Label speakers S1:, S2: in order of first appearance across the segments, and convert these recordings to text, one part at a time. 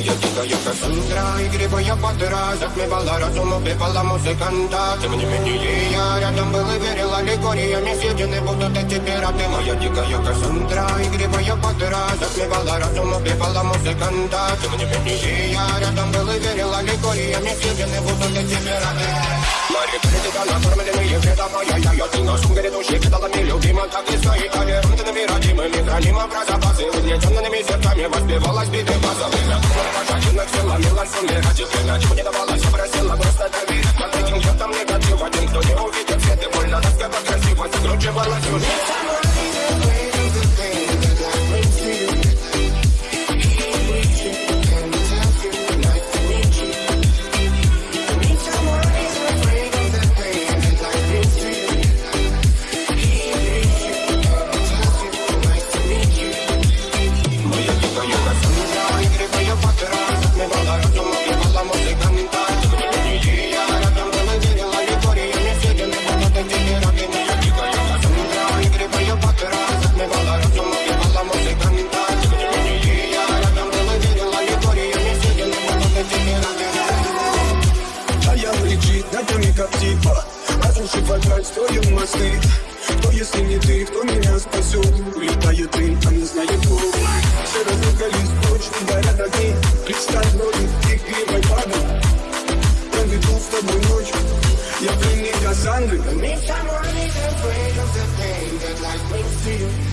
S1: Моя дикая Кассандра, игривая подра Затмевала разум, убивала музыканта Тем не менее я рядом был и верила Лигориями съедены будут эти пираты Моя дикая Кассандра, игривая подра Затмевала разум, убивала музыканта Тем не менее я рядом был и верила Лигориями съедены будут эти пираты Мари критика накормленные вредом Моя я, я, ты Угнетенными сердцами воспевалась биты базовых Пожатинных силами лансумера Теперь ничего не давалось,
S2: ногами как типа. Разрушив опять строим мосты. Кто если не ты, кто меня спасет? Улетает дым, а не знает кто Все разругались, ночь, горят огни. Представь вроде игривой падал Проведу с тобой ночь. Я пленник Кассандры
S1: Meet someone is afraid of the pain that life brings to you.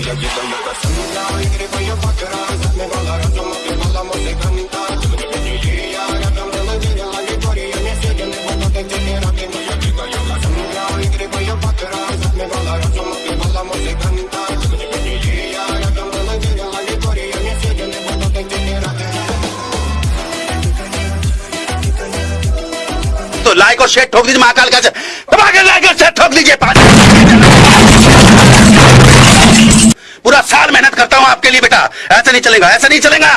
S1: Boya gider yakasıyla Girip ayı fakıra Zahme bala razum Bir bala musika minta Tümünü beciliya Rakam dala cerila Yutoriya Ne sedini Bala tekini Rabbi Boya gider yakasıyla Girip ayı fakıra Zahme bala razum Bir bala musika minta Tümünü beciliya Rakam dala cerila Yutoriya Ne sedini Bala tekini Rabbi
S3: तो like और share ठोक दीजिए महाकाल का धमाके लाइक और share ठोक दीजिए पानी करता हूँ आपके लिए बेटा। ऐसा नहीं चलेगा ऐसा नहीं चलेगा।